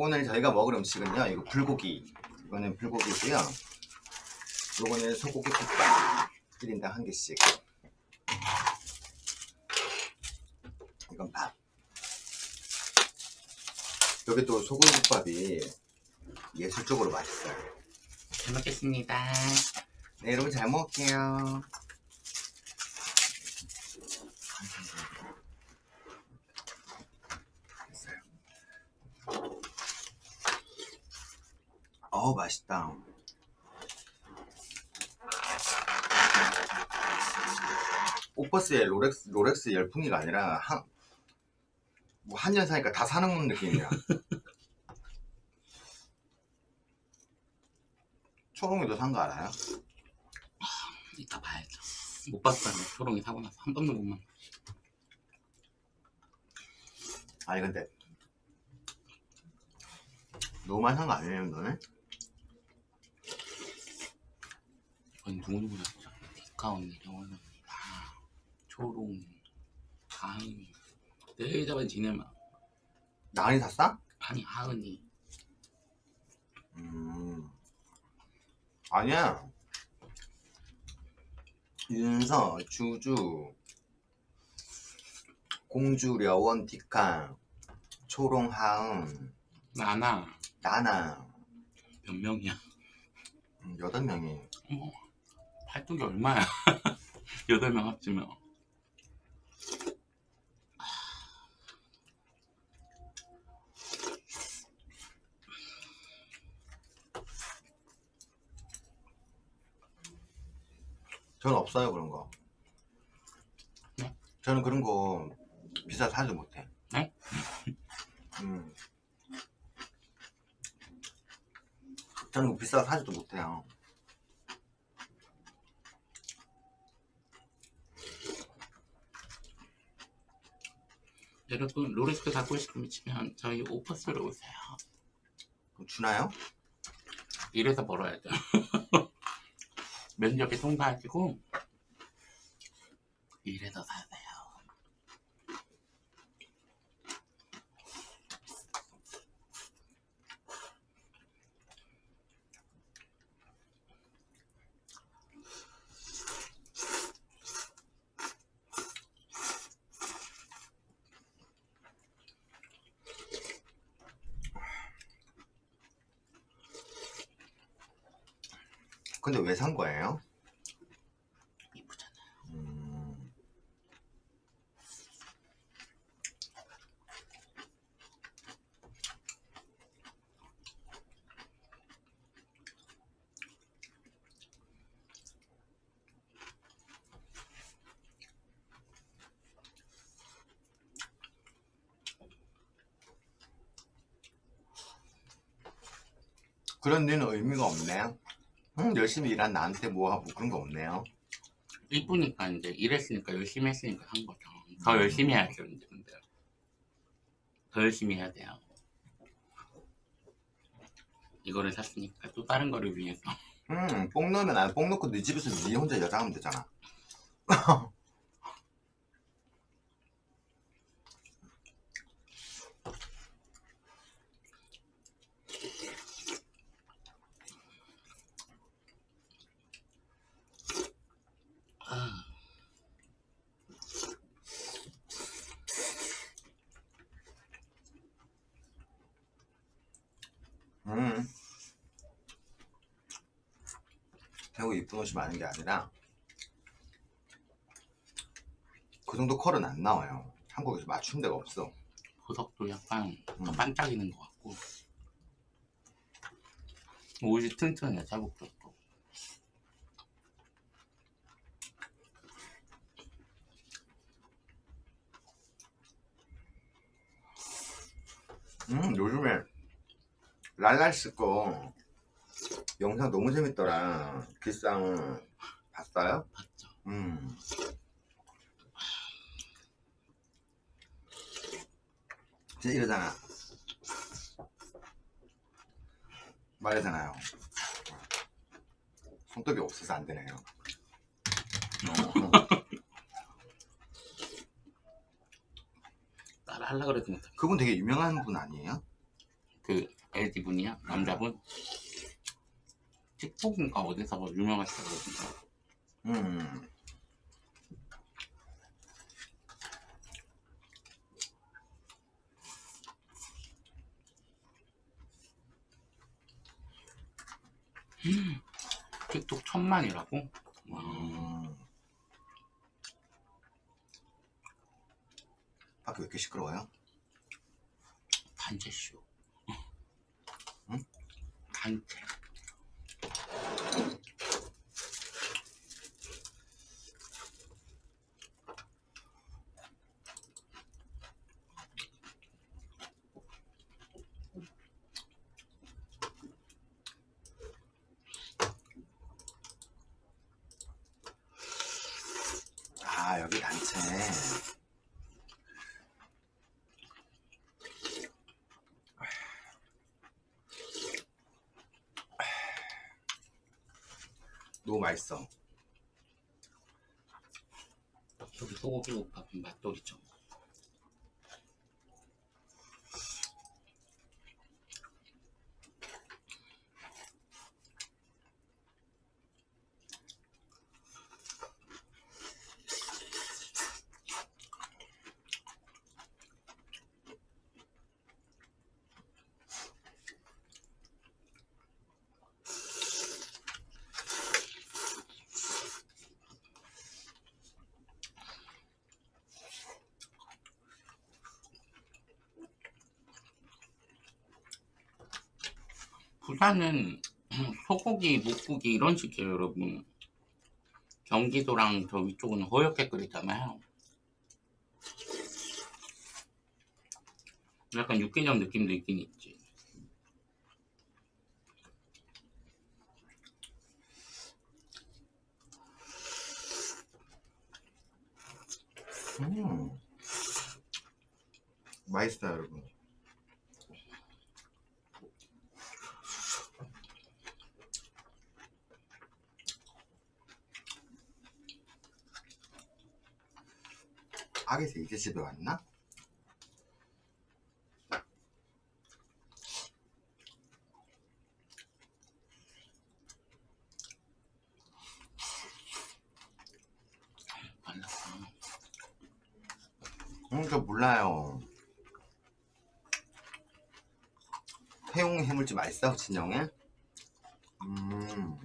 오늘 저희가 먹을 음식은요 이거 불고기. 이거는 불고기고요. 요거는 소고기 국밥 1인당 한 개씩. 이건 밥. 여기 또 소고기 국밥이 예술적으로 맛있어요. 잘 먹겠습니다. 네 여러분 잘 먹을게요 어우 맛있다 오퍼스의 롤렉스, 롤렉스 열풍이가 아니라 한, 뭐 한년 사니까 다 사는 느낌이야 초롱이도 산 거 알아요? 이따 봐야죠. 못 봤어요. 초롱이 사고 나서 한 번도 못 먹. 아니 근데 너무 많이 산거 아니에요 너네? 이건 누구누구 샀죠? 디카 언니, 영원 언니, 아, 초롱, 하은이. 내일 잡은 지네마. 나은이 샀어? 아니 하은이. 음 아니야 윤서, 주주, 공주, 려원, 디칸, 초롱, 하은, 나나 나나 몇 명이야? 음, 여덟 명이 어머 팔뚝이 얼마야? 여덟 명 합치면. 저는 없어요 그런 거 네? 저는 그런 거 비싸 사지도 못해 네? 음. 저는 그거 비싸 사지도 못해요 여러분 로레스 갖고 싶으면 저희 오퍼스로 오세요. 그럼 주나요? 이래서 벌어야죠. 면접에 통과하시고 이래서 사세요. 근데 왜 산 거예요? 이쁘잖아요. 음. 그런 데는 의미가 없네 요. 응, 열심히 일한 나한테 뭐하고 그런 거 없네요. 이쁘니까 이제 일했으니까 열심히 했으니까 한 거죠. 더 열심히 해야죠 이제 근데 더 열심히 해야 돼요. 이거를 샀으니까 또 다른 거를 위해서 음, 뽕 넣으면 안, 뽕 넣고 네 집에서 네 혼자 여자 하면 되잖아. 아, 음. 태국 이쁜 옷이 많은 게 아니라 그 정도 컬은 안 나와요. 한국에서 맞춘 데가 없어. 보석도 약간 더 음. 반짝이는 것 같고 옷이 튼튼해요 자국도 또 음, 요즘에 랄랄스 거 영상 너무 재밌더라. 기상 봤어요? 봤죠. 음. 진짜 이러잖아. 말하잖아요. 손톱이 없어서 안 되네요. 따라 하려고 그래도 못해 그분 되게 유명한 분 아니에요? 그 LG 분이야 남자분 틱톡인가 어디서 뭐 유명하시다거든요. 음. 틱톡 천만이라고? 와, 음. 밖에 왜 이렇게 시끄러워요? 단체쇼. 응? 단체. 아 여기 단체 너무 맛있어 여기 소고기 국밥은 맛돌이죠. 부산은 소고기, 묵고기 이런 식이에요, 여러분. 경기도랑 저 위쪽은 허옇게 끓이잖아요. 약간 육개장 느낌도 있긴 있지. 음. 맛있어요 여러분 아기새 이제 집에 왔나? 응, 저 몰라요. 해용 해물찜 맛있어, 진영에? 음.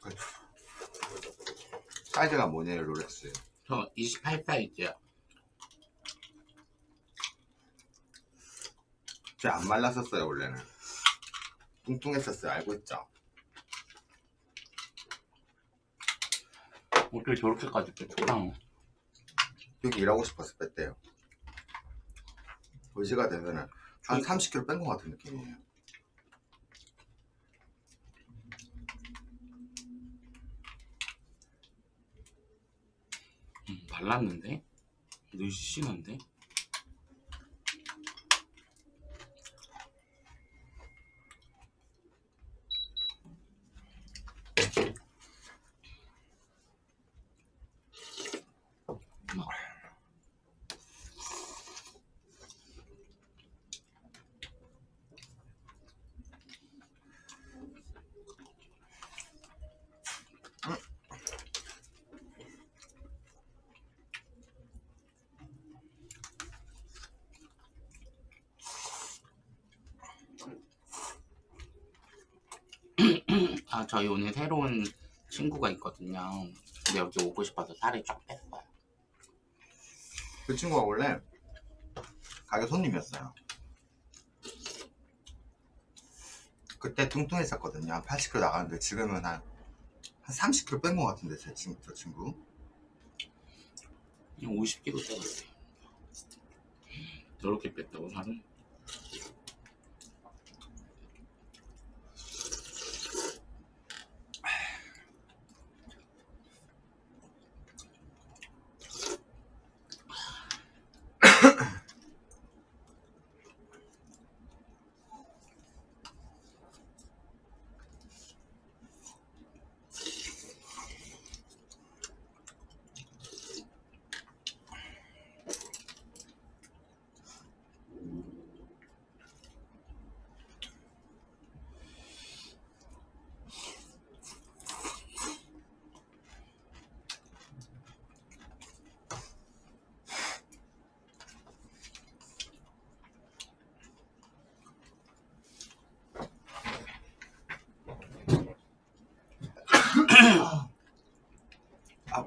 그, 사이즈가 뭐냐요, 롤렉스? 저 28 사이즈야. 쟤안 말랐었어요, 원래는. 뚱뚱했었어요, 알고 있죠? 어떻게 저렇게까지 뺐구나. 여기 일하고 싶어서 뺐대요. 도시가 되면은 한 저- 30kg 뺀 것 같은 느낌이에요. 음, 말랐는데? 느시는데? 아, 저희 오늘 새로운 친구가 있거든요. 근데 여기 오고 싶어서 살을 쫙 뺐어요. 그 친구가 원래 가게 손님이었어요. 그때 뚱뚱했었거든요. 한 80kg 나가는데 지금은 한, 한 30kg 뺀 것 같은데, 제 친구, 저 친구. 그냥 50kg 뺐어요. 저렇게 뺐다고 살을?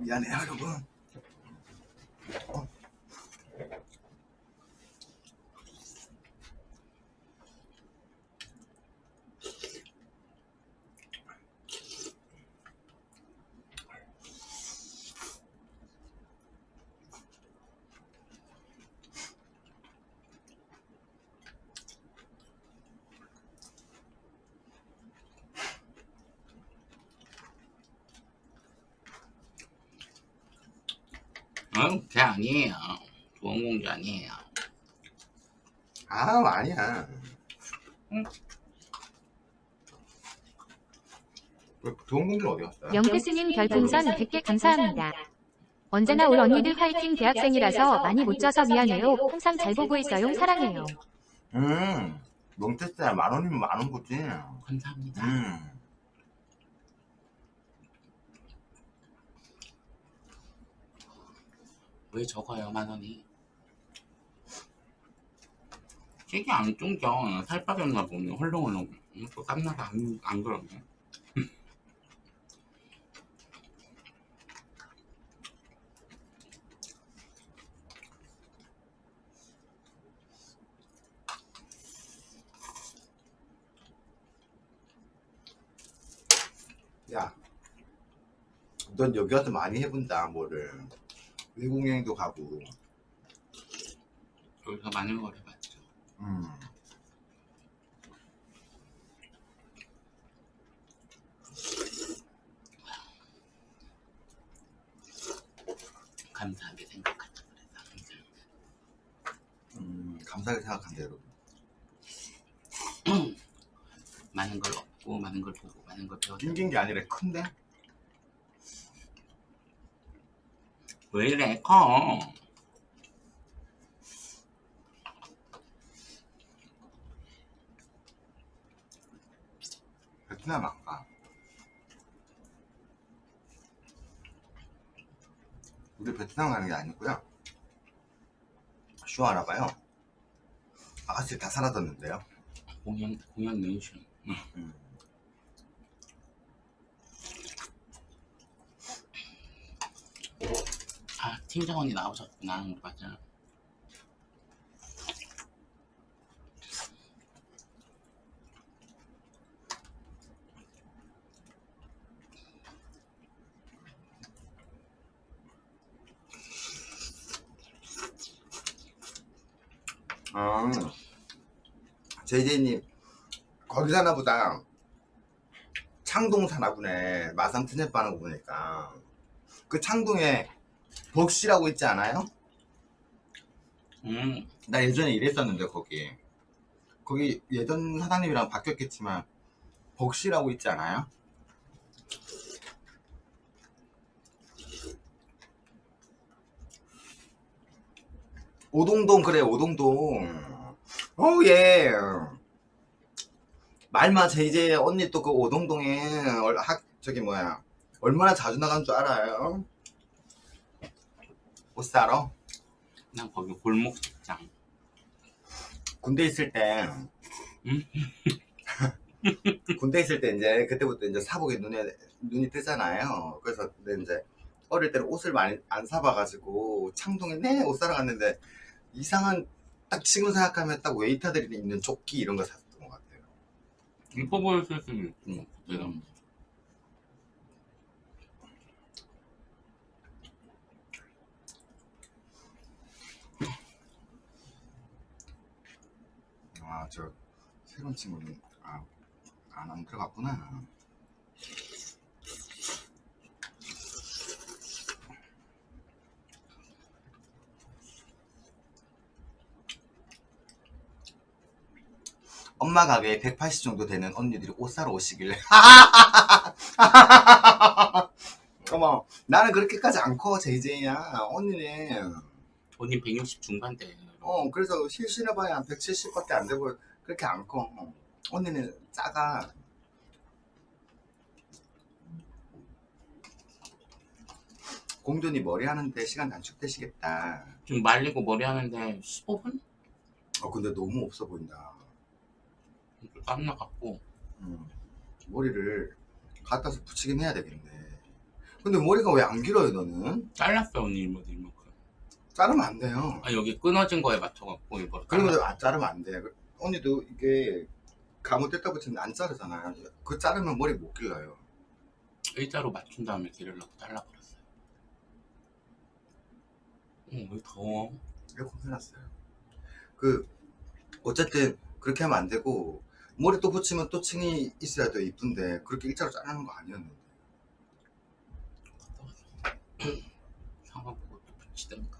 미안해요 응, 걔 아니에요. 좋은 공주 아니에요. 아 아니야 응. 왜 좋은 공주는 어디 갔어요? 영태스님 별풍선 100개 감사합니다. 언제나 올 언니들 화이팅 대학생이라서 많이 못 져서 미안해요. 항상 잘 보고 있어요. 사랑해요. 음 멍테스야 만 원이면 만원 거지 감사합니다. 음 왜 적어요, 만 원이? 되게 안 뚱겨. 살 빠졌나 보면 헐렁헐렁. 음, 또 땀나서 안, 안 그러네. 야, 넌 여기 와서 많이 해본다, 뭐를. 외국 여행도 가고. 여기서 많은 걸 해봤죠. 음. 감사하게 생각한다 그래서 항상 음, 감사하게 생각한다, 여러분. 많은 걸 얻고 많은 걸 보고 많은 걸 배웠다. 낑긴 게 아니라 큰데? 왜 이래 커? 베트남 안 가. 우리 베트남 가는 게 아니고요. 쇼 하나 봐요. 아가씨 다 사라졌는데요. 공연 공연 멘션. 음. 아 팀장 언니 나오셨구나 맞아. 아, JJ님, 거기 사나 보다. 창동 사나 보네. 마산 트넷 빠는 거 보니까. 그 창동에 벅시라고 있지 않아요? 음 나 예전에 일했었는데, 거기. 거기 예전 사장님이랑 바뀌었겠지만, 벅시라고 있지 않아요? 오동동 그래 오동동 어 예. 말마 제 이제 언니 또 그 오동동에 얼- 학 저기 뭐야 얼마나 자주 나간 줄 알아요? 옷 사러 난 거기 골목 직장. 군대 있을 때 응? 군대 있을 때 이제 그때부터 이제 사복에 눈에 눈이 뜨잖아요. 그래서 이제 어릴 때는 옷을 많이 안 사봐가지고 창동에 내 옷 사러 갔는데 이상한 딱 지금 생각하면 딱 웨이터들이 입는 조끼 이런 거 샀던 것 같아요. 이뻐 보였을 수도 있고 내가 음. 아 저 새로운 친구는 아, 안, 안 들어갔구나. 엄마 가게에 180 정도 되는 언니들이 옷 사러 오시길래 어머 나는 그렇게까지 안커 JJ야 언니는 언니 160 중반대. 어 그래서 실신해봐야 한 170밖에 안 되고 그렇게 안커. 언니는 작아. 공존이 머리 하는데 시간 단축되시겠다. 좀 말리고 머리 하는데 15분? 어 근데 너무 없어 보인다. 땀 나갖고. 음, 머리를 갖다서 붙이긴 해야 되겠네. 근데 머리가 왜 안 길어요 너는? 잘랐어 언니 이모 이만큼. 자르면 안 돼요 아 여기 끊어진 거에 맞춰갖고 이걸 그런 잘랐어. 거안 자르면 안 돼 언니도 이게 감못됐다 붙이면 안 자르잖아요 그 자르면 머리 못 길러요 일자로 맞춘 다음에 기르려고 잘라버렸어요. 어, 왜 더워? 에어컨 해놨어요 그 어쨌든 그렇게 하면 안 되고 머리 또 붙이면 또 층이 있어야 더 이쁜데 그렇게 일자로 자르는 거 아니었는데 상관 보고 또 붙이던가.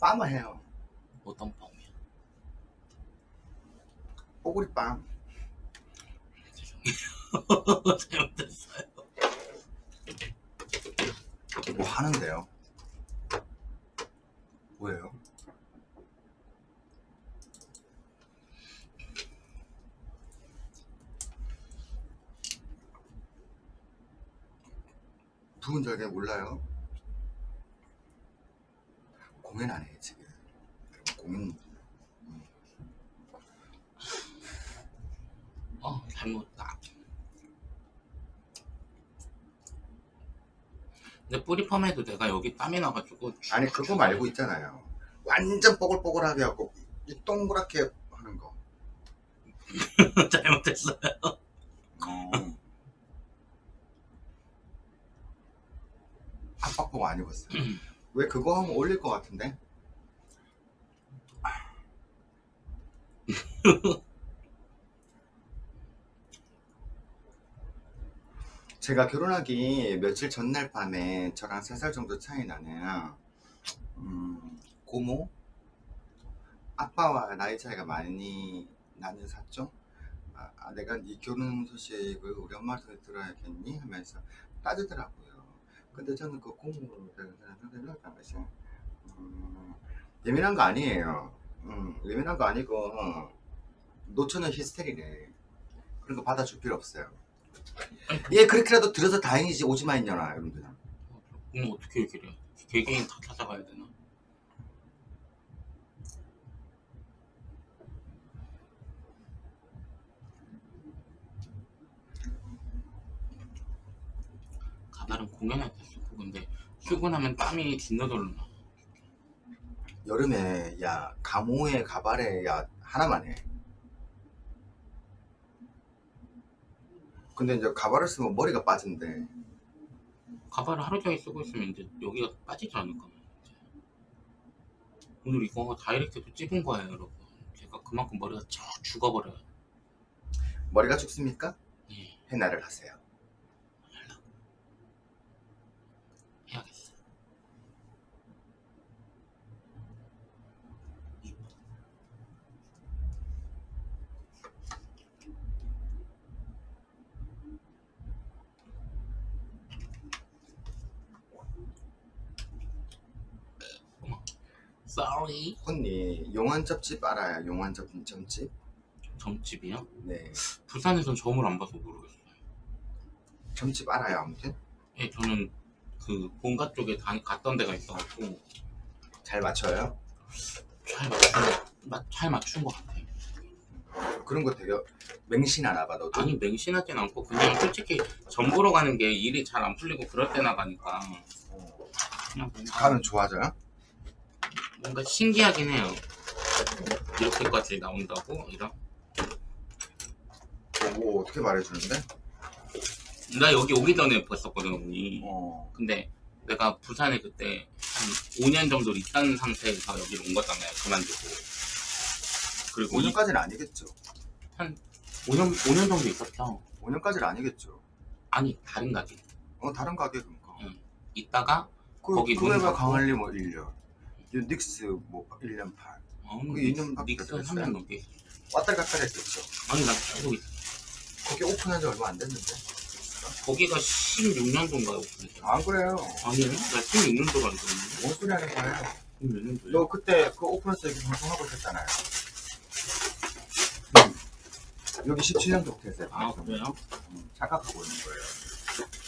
빰을 해요 어떤? 뽀글이 빰 죄송해요. 잘못했어요. 뭐 하는데요? 뭐예요? 부은 절개 몰라요? 공연 안 해요 지금 공연 어 잘못다. 근데 뿌리 펌에도 내가 여기 땀이 나가지고 아니 그거 말고 있잖아요 완전 뽀글뽀글하게 하고 이 동그랗게 하는 거 잘못했어요. 어. 보고 안 입었어요. 왜 그거 하면 올릴 것 같은데? 제가 결혼하기 며칠 전날 밤에 저랑 3살 정도 차이 나는 음, 고모? 아빠와 나이 차이가 많이 나는 사촌? 아, 아, 내가 네 결혼 소식을 우리 엄마한테 들어야겠니? 하면서 따지더라고요. 근데 저는 그 고모로 되는 사람을 당시 음, 예민한 거 아니에요. 음, 예민한 거 아니고 어, 노처는 히스테리네. 그런 거 받아줄 필요 없어요. 얘 그렇게라도 들어서 다행이지 오지마 있냐나 여러분들. 그럼 어떻게 얘기를 해? 개개인 다 찾아가야 되나? 가발은 공연할 때 쓰고 근데 출근하면 땀이 진너절로 나. 여름에 야 가모에 가발에 야 하나만 해. 근데 이제 가발을 쓰면 머리가 빠진대. 가발을 하루 종일 쓰고 있으면 이제 여기가 빠지지 않을까. 오늘 이거 다이렉트도 찍은 거예요, 여러분. 제가 그만큼 머리가 쭉 죽어버려요. 머리가 죽습니까? 예, 해나를 하세요. 해야겠어. Sorry. 언니 용한 접집 알아요? 용한 접 점집? 점집이요? 네. 부산에선 점을 안 봐서 모르겠어요. 점집 알아요 아무튼? 예, 저는 그 본가 쪽에 다, 갔던 데가 있어갖고 잘 맞춰요? 잘 맞춘, 마, 잘 맞춘 것 같아요. 그런 거 되게 맹신하나 봐 너도? 아니 맹신하진 않고 그냥 솔직히 점 보러 가는 게 일이 잘 안 풀리고 그럴 때 나가니까 어. 그냥 가면 좋아져요? 뭔가 신기하긴 해요. 이렇게까지 나온다고 이런. 뭐 어떻게 말해주는데? 나 여기 오기 전에 봤었거든 언니. 어. 근데 내가 부산에 그때 한 5년 정도 있던 상태에서 여기로 온 거잖아요. 그만두고. 그리고 이- 5년까지는 아니겠죠. 5년 5년 정도 있었죠. 5년까지는 아니겠죠. 아니 다른 가게. 어 다른 가게 그니까. 응. 있다가 그, 거기 눈봐 감고. 강할리 뭐 1년. 이 닉스 뭐 1년 반. 어, 그 이년밖에 닉스 안 3년 넘게. 왔다 갔다 했겠죠. 아니 나 계속 있어. 거기 오픈한 지 얼마 안 됐는데. 거기가 16년도인가 오픈했어. 안 그래요. 아니요? 나 16년도가 알고 있는데. 뭔 소리 하는 거예요? 16년도요? 너 그때 그 오픈해서 여기 방송하고 있었잖아요. 여기 17년도부터 했어요. 아. 그래요? 음, 착각하고 있는 거예요.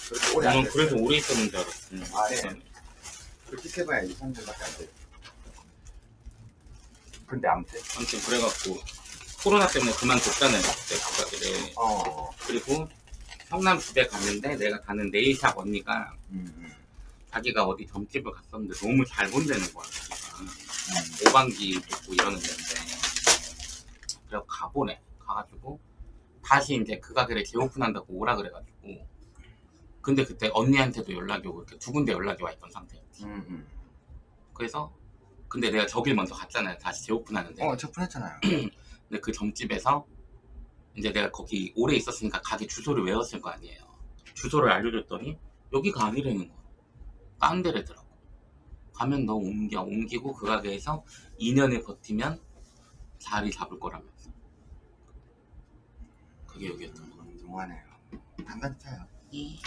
그렇게 오래 안 됐어요. 그래서 오래 있었는 줄 알았어. 아, 예. 그렇게 해봐야 2, 3년밖에 안 돼. 근데 아무튼 아무튼 그래갖고 코로나 때문에 그만뒀잖아요. 그때 그 가게를. 어 그리고 성남 집에 갔는데 내가 가는 네일샵 언니가 음, 음, 자기가 어디 점집을 갔었는데 너무 잘 본다는 거야 자기가 음. 오방기 듣고 이러는 데인데 그래서 가보래 가가지고 다시 이제 그 가게를 재오픈한다고 오라 그래가지고 근데 그때 언니한테도 연락이 오고 이렇게 두 군데 연락이 와 있던 상태였지 음, 음. 그래서 근데 내가 저길 먼저 갔잖아요. 다시 재오픈하는데. 어, 저 푼했잖아요. 근데 그 점집에서 이제 내가 거기 오래 있었으니까 가게 주소를 외웠을 거 아니에요. 주소를 알려줬더니 여기가 아니라는 거야. 딴 데래더라고. 가면 너 옮겨. 옮기고 그 가게에서 2년을 버티면 자리 잡을 거라면서. 그게 여기였던 거야 너무하네요. 단단해요. 이